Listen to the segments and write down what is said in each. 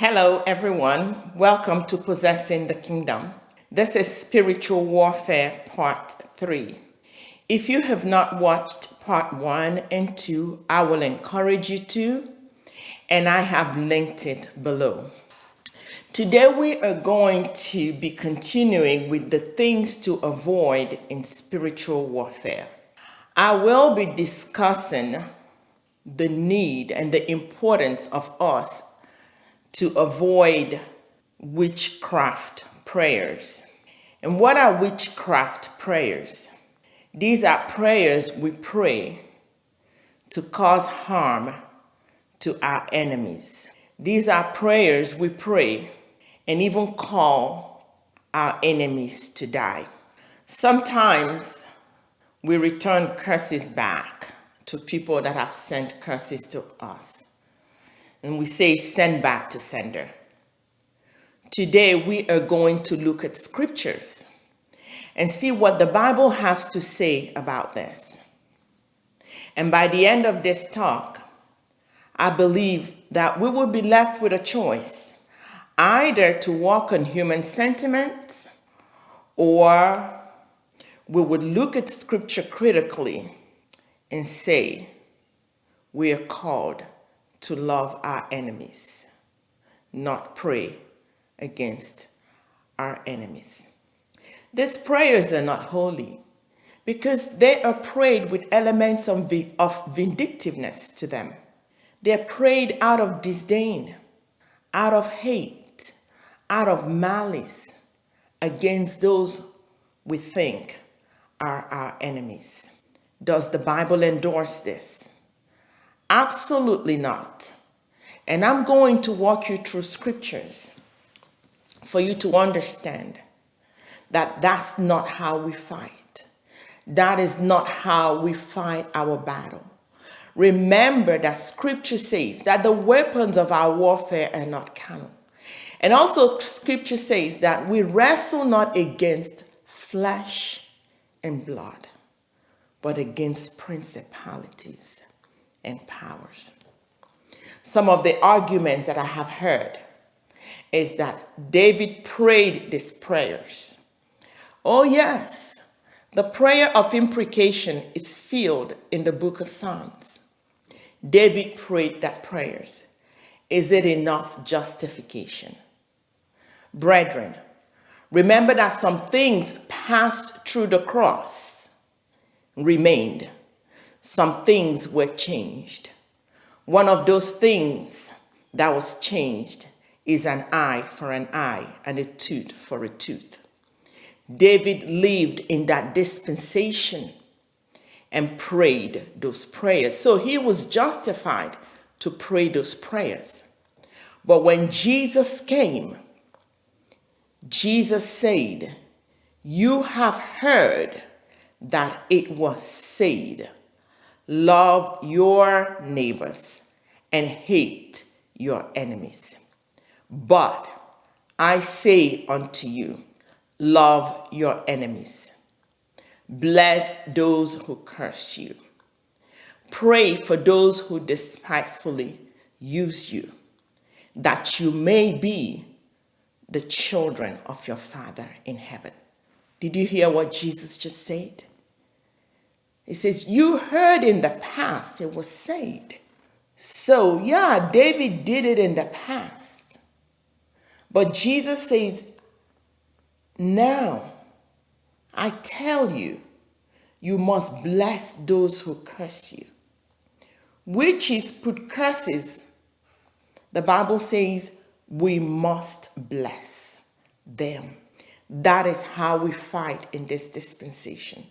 Hello, everyone. Welcome to Possessing the Kingdom. This is Spiritual Warfare Part 3. If you have not watched Part 1 and 2, I will encourage you to, and I have linked it below. Today, we are going to be continuing with the things to avoid in spiritual warfare. I will be discussing the need and the importance of us to avoid witchcraft prayers. And what are witchcraft prayers? These are prayers we pray to cause harm to our enemies. These are prayers we pray and even call our enemies to die. Sometimes we return curses back to people that have sent curses to us and we say send back to sender. Today we are going to look at scriptures and see what the Bible has to say about this. And by the end of this talk, I believe that we will be left with a choice, either to walk on human sentiments or we would look at scripture critically and say, we are called to love our enemies, not pray against our enemies. These prayers are not holy because they are prayed with elements of, vindictiveness to them. They're prayed out of disdain, out of hate, out of malice against those we think are our enemies. Does the Bible endorse this? Absolutely not. And I'm going to walk you through scriptures for you to understand that that's not how we fight. That is not how we fight our battle. Remember that scripture says that the weapons of our warfare are not carnal. And also scripture says that we wrestle not against flesh and blood, but against principalities and powers. Some of the arguments that I have heard is that David prayed these prayers. Oh yes, the prayer of imprecation is filled in the book of Psalms. David prayed that prayers. Is it enough justification? Brethren, remember that some things passed through the cross remained some things were changed. One of those things that was changed is an eye for an eye and a tooth for a tooth. David lived in that dispensation and prayed those prayers. So he was justified to pray those prayers. But when Jesus came, Jesus said, you have heard that it was said, Love your neighbors and hate your enemies. But I say unto you, love your enemies. Bless those who curse you. Pray for those who despitefully use you, that you may be the children of your Father in heaven. Did you hear what Jesus just said? It says, you heard in the past it was said. So yeah, David did it in the past. But Jesus says, now I tell you, you must bless those who curse you. Which is put curses. The Bible says we must bless them. That is how we fight in this dispensation.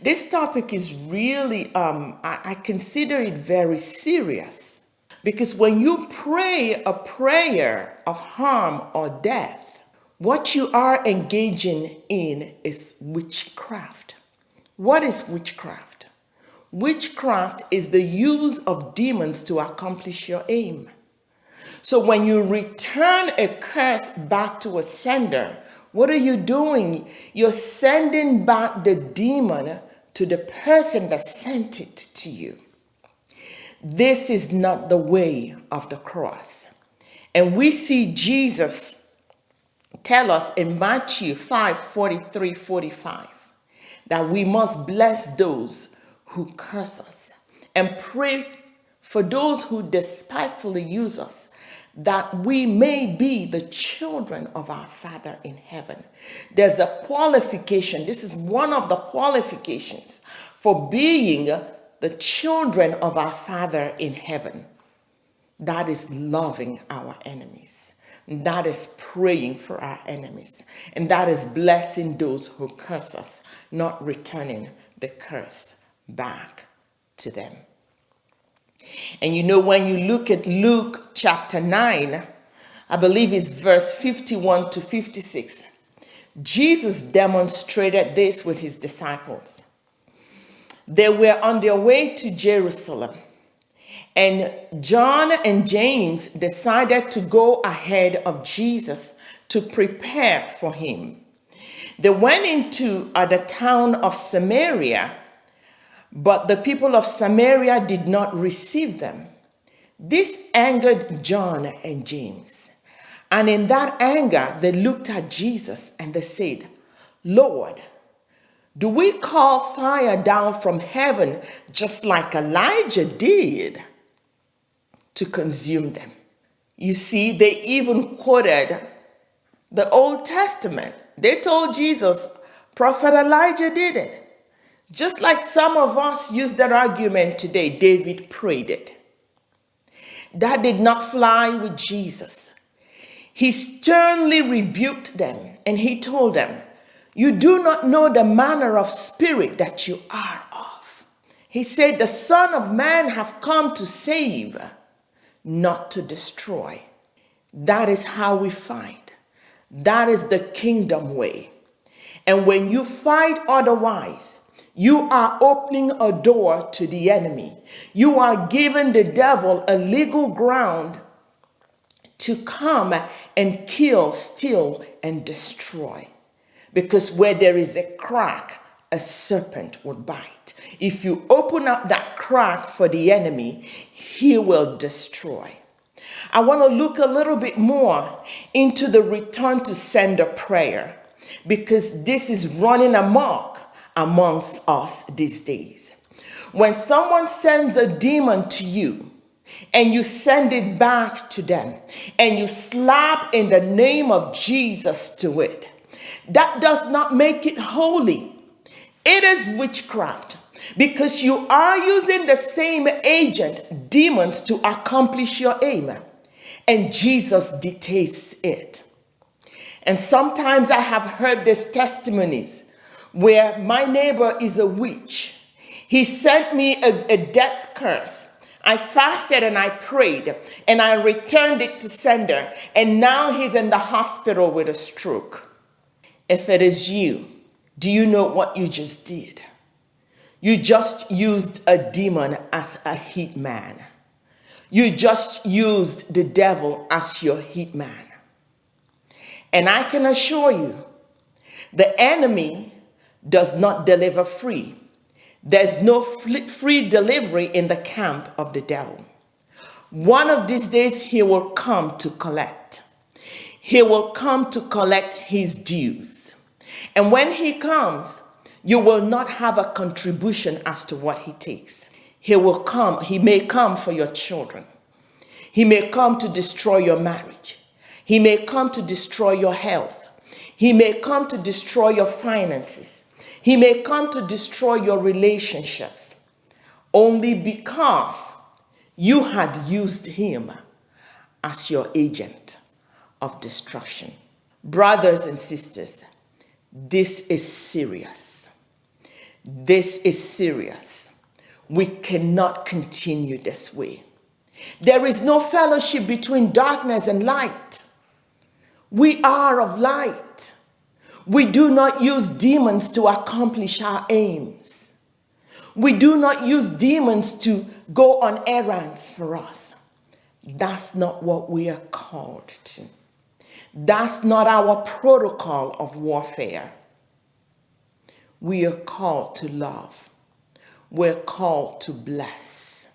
This topic is really, um, I, I consider it very serious because when you pray a prayer of harm or death, what you are engaging in is witchcraft. What is witchcraft? Witchcraft is the use of demons to accomplish your aim. So when you return a curse back to a sender, what are you doing? You're sending back the demon to the person that sent it to you. This is not the way of the cross. And we see Jesus tell us in Matthew 5 43 45 that we must bless those who curse us and pray for those who despitefully use us, that we may be the children of our Father in heaven. There's a qualification. This is one of the qualifications for being the children of our Father in heaven. That is loving our enemies. That is praying for our enemies. And that is blessing those who curse us, not returning the curse back to them. And you know, when you look at Luke chapter 9, I believe it's verse 51 to 56, Jesus demonstrated this with his disciples. They were on their way to Jerusalem, and John and James decided to go ahead of Jesus to prepare for him. They went into uh, the town of Samaria but the people of Samaria did not receive them. This angered John and James. And in that anger, they looked at Jesus and they said, Lord, do we call fire down from heaven just like Elijah did to consume them? You see, they even quoted the Old Testament. They told Jesus, Prophet Elijah did it. Just like some of us use that argument today, David prayed it. That did not fly with Jesus. He sternly rebuked them and he told them, You do not know the manner of spirit that you are of. He said, The Son of Man have come to save, not to destroy. That is how we fight. That is the kingdom way. And when you fight otherwise, you are opening a door to the enemy. You are giving the devil a legal ground to come and kill, steal, and destroy. Because where there is a crack, a serpent will bite. If you open up that crack for the enemy, he will destroy. I want to look a little bit more into the return to sender prayer because this is running amok amongst us these days. When someone sends a demon to you, and you send it back to them, and you slap in the name of Jesus to it, that does not make it holy. It is witchcraft because you are using the same agent, demons, to accomplish your aim. And Jesus detests it. And sometimes I have heard these testimonies where my neighbor is a witch. He sent me a, a death curse. I fasted and I prayed and I returned it to sender. And now he's in the hospital with a stroke. If it is you, do you know what you just did? You just used a demon as a hit man. You just used the devil as your hit man. And I can assure you, the enemy does not deliver free. There's no free delivery in the camp of the devil. One of these days, he will come to collect. He will come to collect his dues. And when he comes, you will not have a contribution as to what he takes. He will come, he may come for your children. He may come to destroy your marriage. He may come to destroy your health. He may come to destroy your finances. He may come to destroy your relationships only because you had used him as your agent of destruction. Brothers and sisters, this is serious. This is serious. We cannot continue this way. There is no fellowship between darkness and light. We are of light. We do not use demons to accomplish our aims. We do not use demons to go on errands for us. That's not what we are called to. That's not our protocol of warfare. We are called to love. We're called to bless.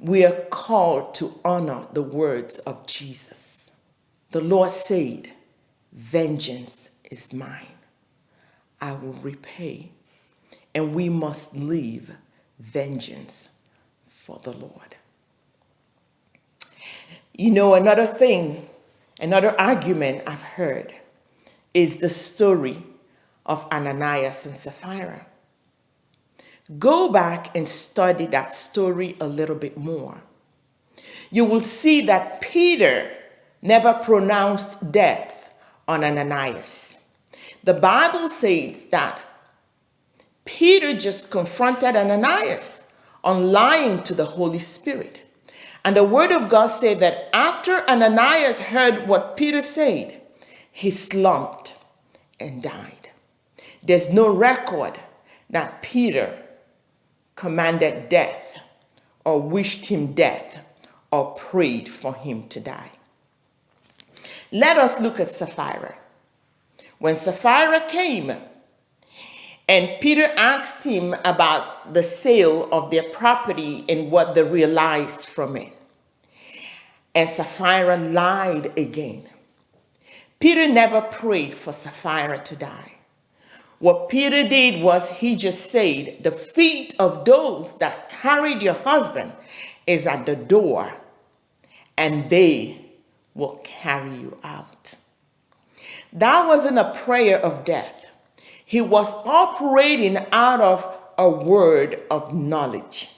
we are called to honor the words of Jesus. The Lord said, Vengeance is mine. I will repay. And we must leave vengeance for the Lord. You know, another thing, another argument I've heard is the story of Ananias and Sapphira. Go back and study that story a little bit more. You will see that Peter never pronounced death on Ananias. The Bible says that Peter just confronted Ananias on lying to the Holy Spirit. And the word of God said that after Ananias heard what Peter said, he slumped and died. There's no record that Peter commanded death or wished him death or prayed for him to die. Let us look at Sapphira. When Sapphira came and Peter asked him about the sale of their property and what they realized from it, and Sapphira lied again. Peter never prayed for Sapphira to die. What Peter did was he just said, the feet of those that carried your husband is at the door and they will carry you out. That wasn't a prayer of death. He was operating out of a word of knowledge.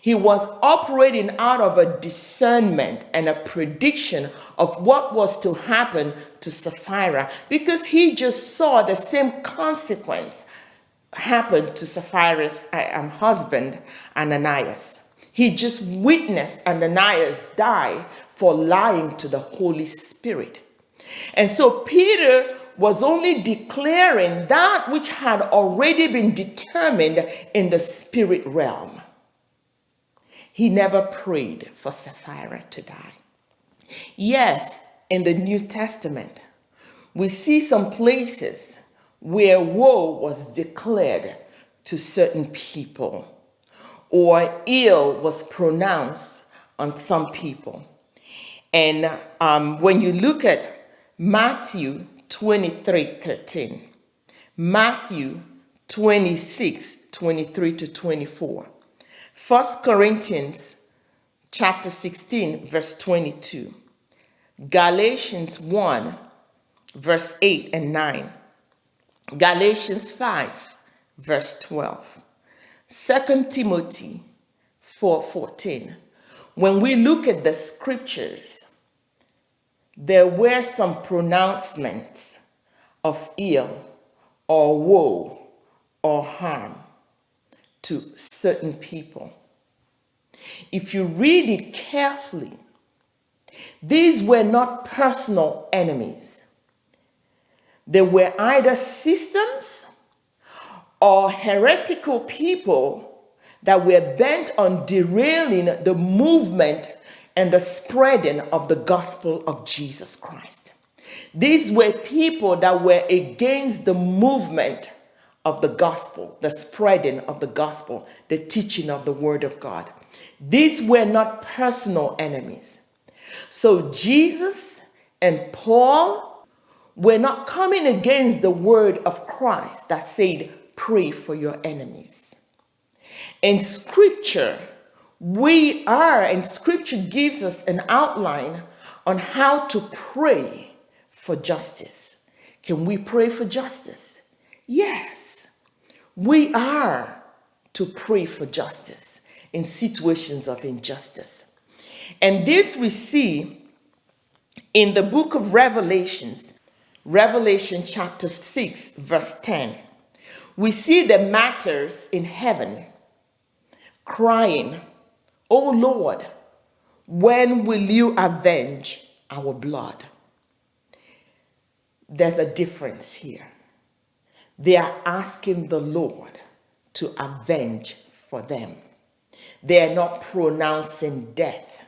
He was operating out of a discernment and a prediction of what was to happen to Sapphira because he just saw the same consequence happen to Sapphira's husband, Ananias. He just witnessed Ananias die for lying to the Holy Spirit. And so Peter was only declaring that which had already been determined in the spirit realm. He never prayed for Sapphira to die. Yes, in the New Testament, we see some places where woe was declared to certain people or ill was pronounced on some people. And um, when you look at Matthew 23, 13, Matthew 26, 23 to 24, First Corinthians chapter 16, verse 22. Galatians 1, verse 8 and 9. Galatians 5, verse 12. 2 Timothy 4, 14. When we look at the scriptures, there were some pronouncements of ill or woe or harm to certain people. If you read it carefully, these were not personal enemies. They were either systems or heretical people that were bent on derailing the movement and the spreading of the gospel of Jesus Christ. These were people that were against the movement of the gospel, the spreading of the gospel, the teaching of the word of God. These were not personal enemies. So Jesus and Paul were not coming against the word of Christ that said, pray for your enemies. In scripture, we are, and scripture gives us an outline on how to pray for justice. Can we pray for justice? Yes. We are to pray for justice in situations of injustice. And this we see in the book of Revelations, Revelation chapter 6, verse 10. We see the martyrs in heaven crying, O Lord, when will you avenge our blood? There's a difference here. They are asking the Lord to avenge for them. They are not pronouncing death.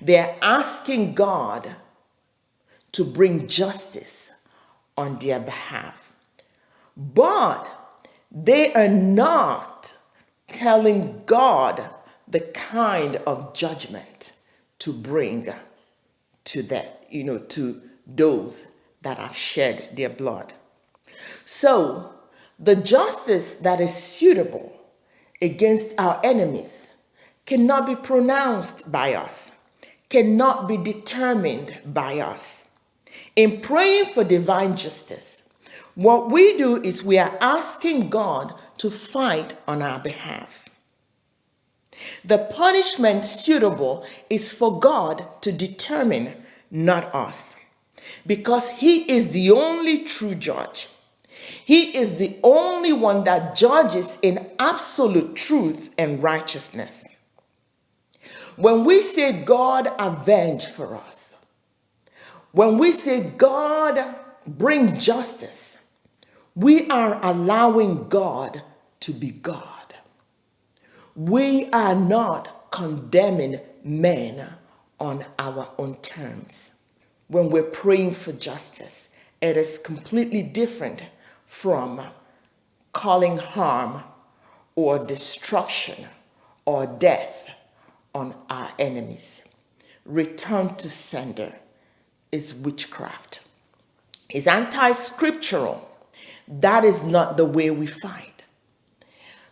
They are asking God to bring justice on their behalf. But they are not telling God the kind of judgment to bring to that, you know, to those that have shed their blood. So, the justice that is suitable against our enemies cannot be pronounced by us, cannot be determined by us. In praying for divine justice, what we do is we are asking God to fight on our behalf. The punishment suitable is for God to determine, not us, because He is the only true judge. He is the only one that judges in absolute truth and righteousness. When we say God avenge for us, when we say God bring justice, we are allowing God to be God. We are not condemning men on our own terms. When we're praying for justice, it is completely different from calling harm or destruction or death on our enemies. Return to sender is witchcraft. It's anti-scriptural. That is not the way we fight.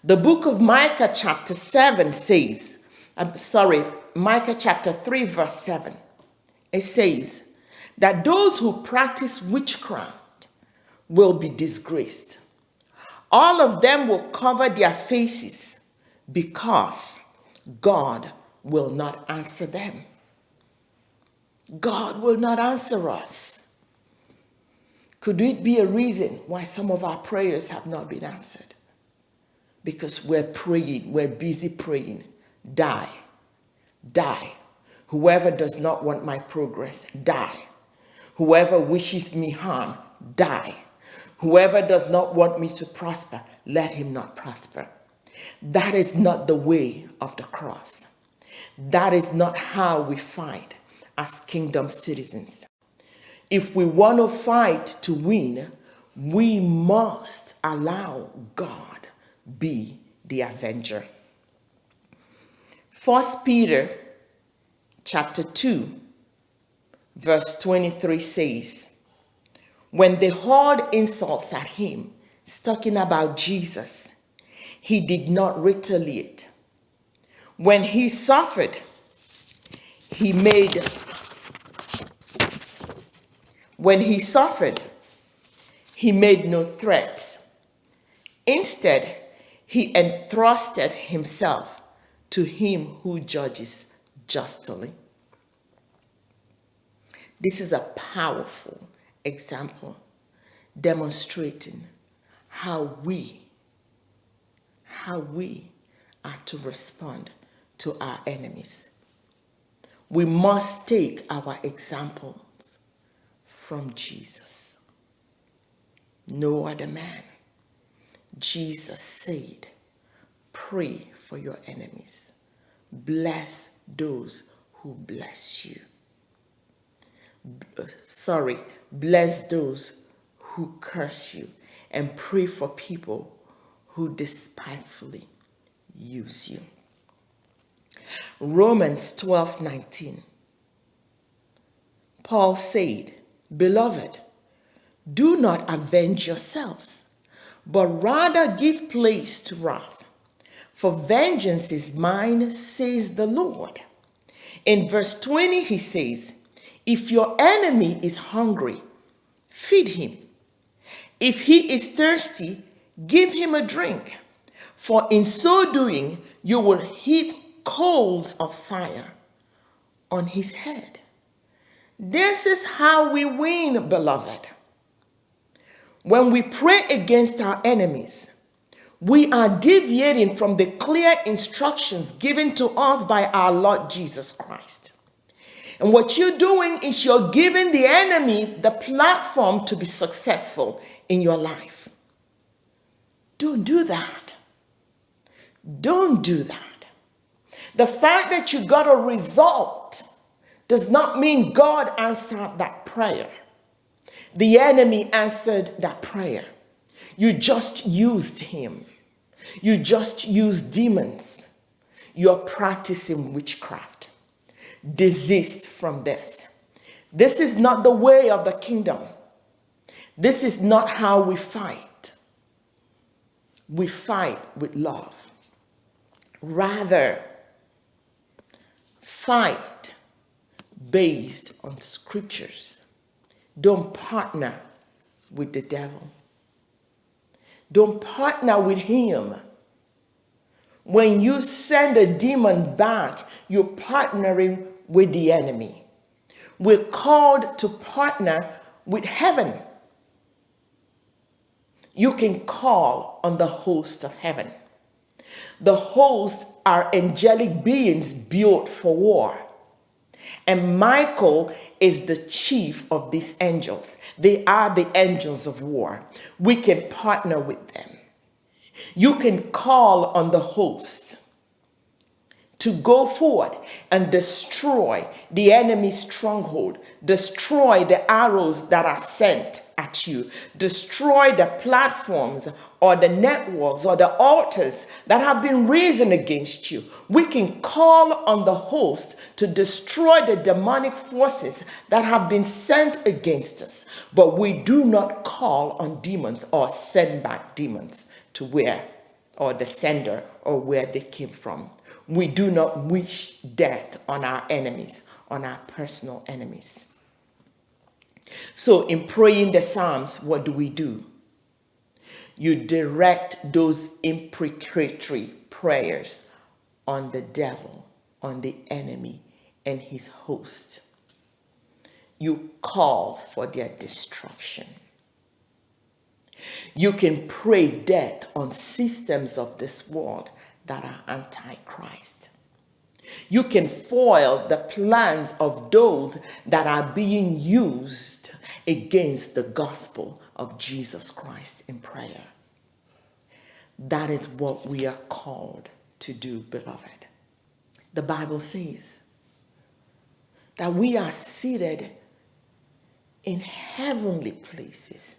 The book of Micah chapter 7 says, I'm sorry, Micah chapter 3 verse 7. It says that those who practice witchcraft will be disgraced. All of them will cover their faces because God will not answer them. God will not answer us. Could it be a reason why some of our prayers have not been answered? Because we're praying, we're busy praying. Die, die. Whoever does not want my progress, die. Whoever wishes me harm, die. Whoever does not want me to prosper, let him not prosper. That is not the way of the cross. That is not how we fight as kingdom citizens. If we want to fight to win, we must allow God be the avenger. First Peter chapter 2 verse 23 says, when they hurled insults at him, talking about Jesus, he did not retaliate. When he suffered, he made, when he suffered, he made no threats. Instead, he entrusted himself to him who judges justly. This is a powerful example demonstrating how we, how we are to respond to our enemies. We must take our examples from Jesus. No other man. Jesus said, pray for your enemies. Bless those who bless you sorry, bless those who curse you and pray for people who despitefully use you. Romans 12, 19. Paul said, Beloved, do not avenge yourselves, but rather give place to wrath. For vengeance is mine, says the Lord. In verse 20, he says, if your enemy is hungry, feed him. If he is thirsty, give him a drink. For in so doing, you will heap coals of fire on his head. This is how we win, beloved. When we pray against our enemies, we are deviating from the clear instructions given to us by our Lord Jesus Christ. And what you're doing is you're giving the enemy the platform to be successful in your life. Don't do that. Don't do that. The fact that you got a result does not mean God answered that prayer. The enemy answered that prayer. You just used him. You just used demons. you're practicing witchcraft. Desist from this. This is not the way of the kingdom. This is not how we fight. We fight with love. Rather, fight based on scriptures. Don't partner with the devil. Don't partner with him. When you send a demon back, you're partnering with the enemy. We're called to partner with heaven. You can call on the host of heaven. The hosts are angelic beings built for war. And Michael is the chief of these angels. They are the angels of war. We can partner with them. You can call on the host to go forward and destroy the enemy's stronghold, destroy the arrows that are sent at you, destroy the platforms or the networks or the altars that have been risen against you. We can call on the host to destroy the demonic forces that have been sent against us, but we do not call on demons or send back demons to where or the sender or where they came from. We do not wish death on our enemies, on our personal enemies. So in praying the Psalms, what do we do? You direct those imprecatory prayers on the devil, on the enemy and his host. You call for their destruction. You can pray death on systems of this world that are antichrist. You can foil the plans of those that are being used against the gospel of Jesus Christ in prayer. That is what we are called to do, beloved. The Bible says that we are seated in heavenly places,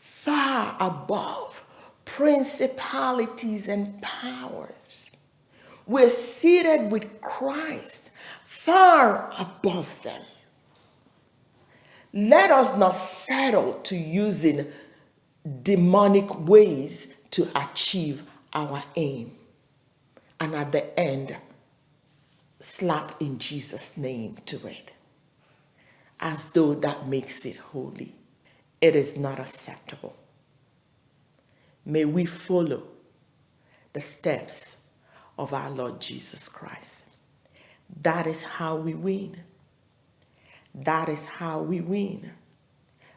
far above principalities and powers. We're seated with Christ far above them. Let us not settle to using demonic ways to achieve our aim. And at the end, slap in Jesus' name to it, as though that makes it holy. It is not acceptable. May we follow the steps of our Lord Jesus Christ. That is how we win. That is how we win.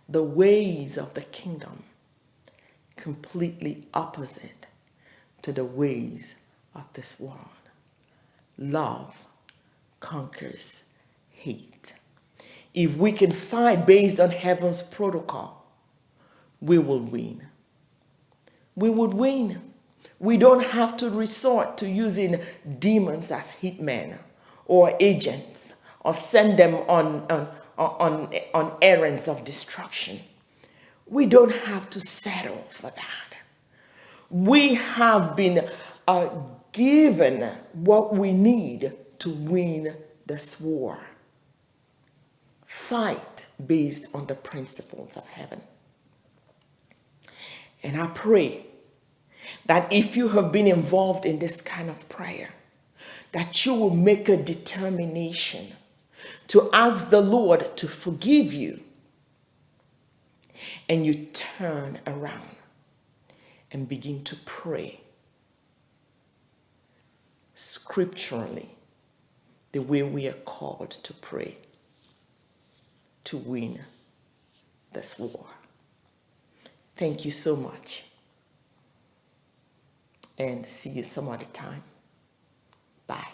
The ways of the kingdom completely opposite to the ways of this world. Love conquers hate. If we can fight based on heaven's protocol, we will win we would win. We don't have to resort to using demons as hitmen or agents or send them on, on, on, on errands of destruction. We don't have to settle for that. We have been uh, given what we need to win this war. Fight based on the principles of heaven. And I pray that if you have been involved in this kind of prayer, that you will make a determination to ask the Lord to forgive you and you turn around and begin to pray scripturally the way we are called to pray to win this war. Thank you so much and see you some other time. Bye.